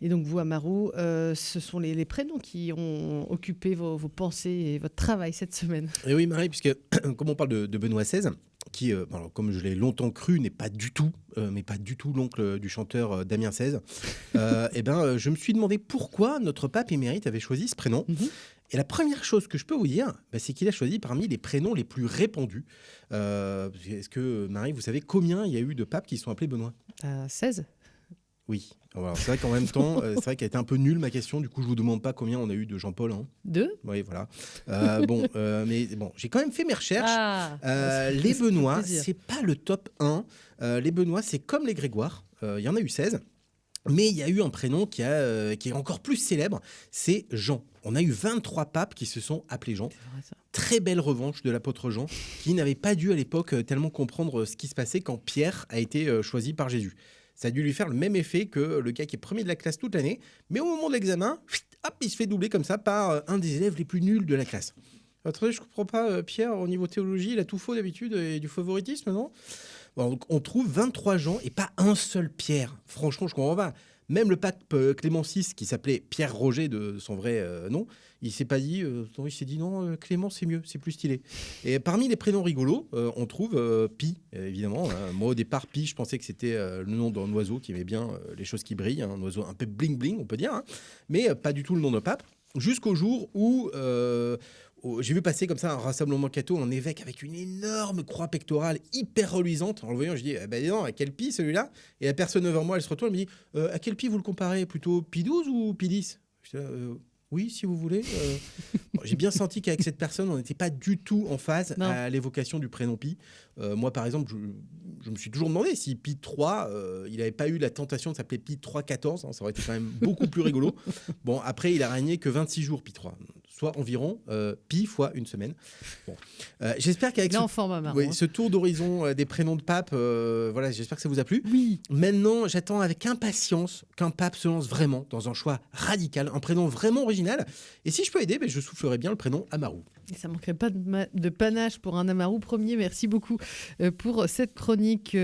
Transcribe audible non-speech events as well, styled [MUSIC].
Et donc vous, Amaru, euh, ce sont les, les prénoms qui ont occupé vos, vos pensées et votre travail cette semaine. Et oui, Marie, puisque [CLEARS THROAT] comme on parle de, de Benoît XVI, qui, euh, alors, comme je l'ai longtemps cru, n'est pas du tout, euh, mais pas du tout l'oncle du chanteur euh, Damien XVI, [LAUGHS] eh ben, je me suis demandé pourquoi notre pape émérite avait choisi ce prénom. Mhm. Et la première chose que je peux vous dire, bah, c'est qu'il a choisi parmi les prénoms les plus répandus. Est-ce que, Marie, vous savez combien il y a eu de papes qui sont appelés Benoît? À 16 Oui. C'est vrai qu'en même temps, euh, c'est vrai qu'elle était un peu nulle ma question. Du coup, je vous demande pas combien on a eu de Jean-Paul. Hein. 2 Oui, voilà. Euh, bon, euh, mais bon, j'ai quand même fait mes recherches. Ah ça les Benoît, c'est pas le top 1. Euh, les Benoît, c'est comme les Grégoire. Il y en a eu 16. Mais il y a eu un prénom qui, a, euh, qui est encore plus célèbre, c'est Jean. On a eu 23 papes qui se sont appelés Jean. Vrai. Très belle revanche de l'apôtre Jean, qui n'avait pas dû à l'époque tellement comprendre ce qui se passait quand Pierre a été euh, choisi par Jésus. Ça a dû lui faire le même effet que le gars qui est premier de la classe toute l'année, mais au moment de l'examen, hop, il se fait doubler comme ça par euh, un des élèves les plus nuls de la classe. Attendez, je comprends pas, euh, Pierre, au niveau théologie, il a tout faux d'habitude et du favoritisme, non? On trouve 23 gens et pas un seul Pierre. Franchement, je comprends pas. Même le pape euh, Clément VI, qui s'appelait Pierre Roger de son vrai euh, nom, il s'est pas dit, euh, il s'est dit non, Clément c'est mieux, c'est plus stylé. Et parmi les prénoms rigolos, on trouve Pi, évidemment. hein. Moi au départ, Pi, je pensais que c'était le nom d'un oiseau qui aimait bien les choses qui brillent, hein, un oiseau un peu bling bling, on peut dire, hein. mais pas du tout le nom de pape. Jusqu'au jour où j'ai vu passer comme ça un rassemblement catho, un évêque avec une énorme croix pectorale hyper reluisante. En le voyant, je dis, eh ben dis donc, à quel pi celui-là? Et la personne devant moi, elle se retourne, elle me dit, Euh, à quel pi vous le comparez? Plutôt pi 12 ou pi 10 J'étais là, Euh, oui, si vous voulez. Euh, [LAUGHS] bon, J'ai bien senti qu'avec cette personne, on n'était pas du tout en phase Non. à l'évocation du prénom Pi. Euh, moi, par exemple, je, je me suis toujours demandé si Pi 3, euh, il n'avait pas eu la tentation de s'appeler Pi 314. hein, ça aurait été quand même beaucoup plus rigolo. [LAUGHS] Bon, après, il a régné que 26 jours, Pi 3, soit environ euh, Pi fois une semaine. Bon. Euh, j'espère qu'avec ce, oui, hein. ce tour d'horizon euh, des prénoms de pape, voilà, j'espère que ça vous a plu. Oui. Maintenant, j'attends avec impatience qu'un pape se lance vraiment dans un choix radical, un prénom vraiment original. Et si je peux aider, ben, je soufflerai bien le prénom Amaru. Et ça manquerait pas de, panache pour un Amaru premier. Merci beaucoup pour cette chronique.